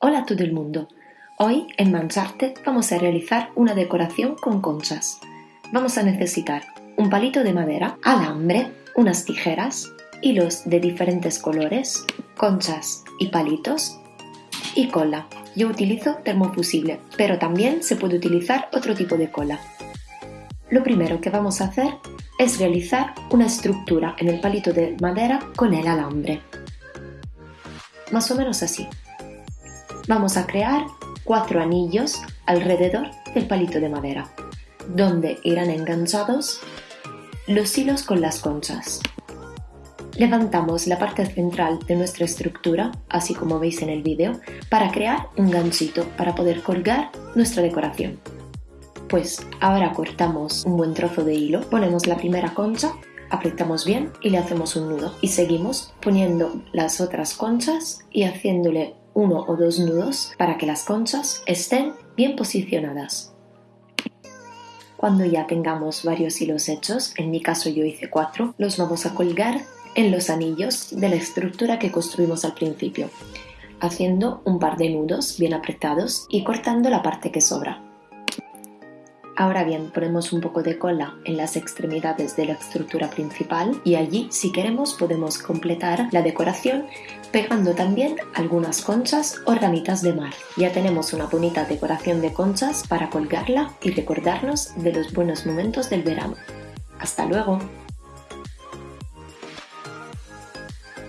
Hola a todo el mundo. Hoy en Mancharte vamos a realizar una decoración con conchas. Vamos a necesitar un palito de madera, alambre, unas tijeras, hilos de diferentes colores, conchas y palitos y cola. Yo utilizo termofusible, pero también se puede utilizar otro tipo de cola. Lo primero que vamos a hacer es realizar una estructura en el palito de madera con el alambre. Más o menos así vamos a crear cuatro anillos alrededor del palito de madera, donde irán enganchados los hilos con las conchas. Levantamos la parte central de nuestra estructura, así como veis en el vídeo, para crear un ganchito para poder colgar nuestra decoración. Pues ahora cortamos un buen trozo de hilo, ponemos la primera concha, apretamos bien y le hacemos un nudo. Y seguimos poniendo las otras conchas y haciéndole uno o dos nudos para que las conchas estén bien posicionadas. Cuando ya tengamos varios hilos hechos, en mi caso yo hice cuatro, los vamos a colgar en los anillos de la estructura que construimos al principio, haciendo un par de nudos bien apretados y cortando la parte que sobra. Ahora bien, ponemos un poco de cola en las extremidades de la estructura principal y allí, si queremos, podemos completar la decoración pegando también algunas conchas o ramitas de mar. Ya tenemos una bonita decoración de conchas para colgarla y recordarnos de los buenos momentos del verano. ¡Hasta luego!